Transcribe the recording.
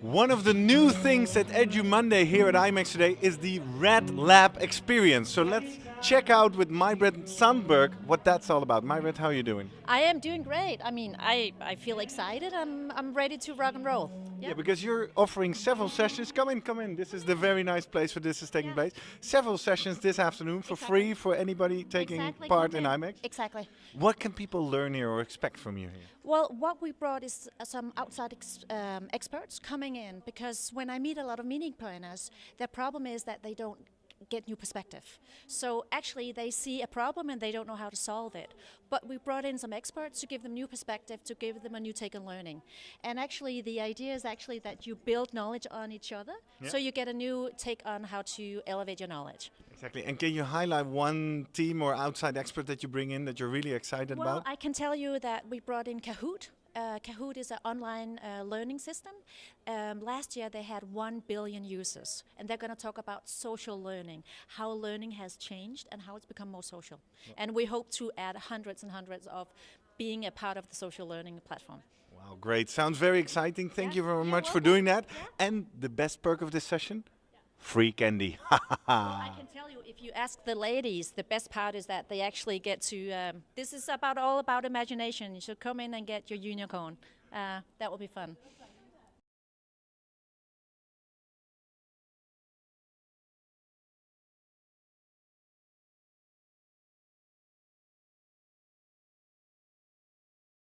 One of the new things at Edu Monday here at IMEX today is the Red Lab experience. So let's check out with Mybrit Sandberg what that's all about. Mybrit, how are you doing? I am doing great. I mean, I, I feel excited. I'm, I'm ready to rock and roll. Yeah. because you're offering several sessions. Come in, come in. This is the very nice place where this is taking yeah. place. Several sessions this afternoon for exactly. free for anybody taking exactly. part in IMEX. Exactly. What can people learn here or expect from you here? Well, what we brought is uh, some outside ex um, experts coming in because when I meet a lot of meeting planners, their problem is that they don't get new perspective. So actually they see a problem and they don't know how to solve it. But we brought in some experts to give them new perspective, to give them a new take on learning. And actually the idea is actually that you build knowledge on each other, yeah. so you get a new take on how to elevate your knowledge. Exactly. And can you highlight one team or outside expert that you bring in that you're really excited well, about? Well, I can tell you that we brought in Kahoot, uh, Kahoot is an online uh, learning system. Um, last year they had 1 billion users and they're going to talk about social learning, how learning has changed and how it's become more social. And we hope to add hundreds and hundreds of being a part of the social learning platform. Wow, great. Sounds very exciting. Thank yeah, you very much welcome. for doing that. Yeah. And the best perk of this session? Free candy. well, I can tell you, if you ask the ladies, the best part is that they actually get to. Um, this is about all about imagination. You should come in and get your unicorn. Uh, that will be fun.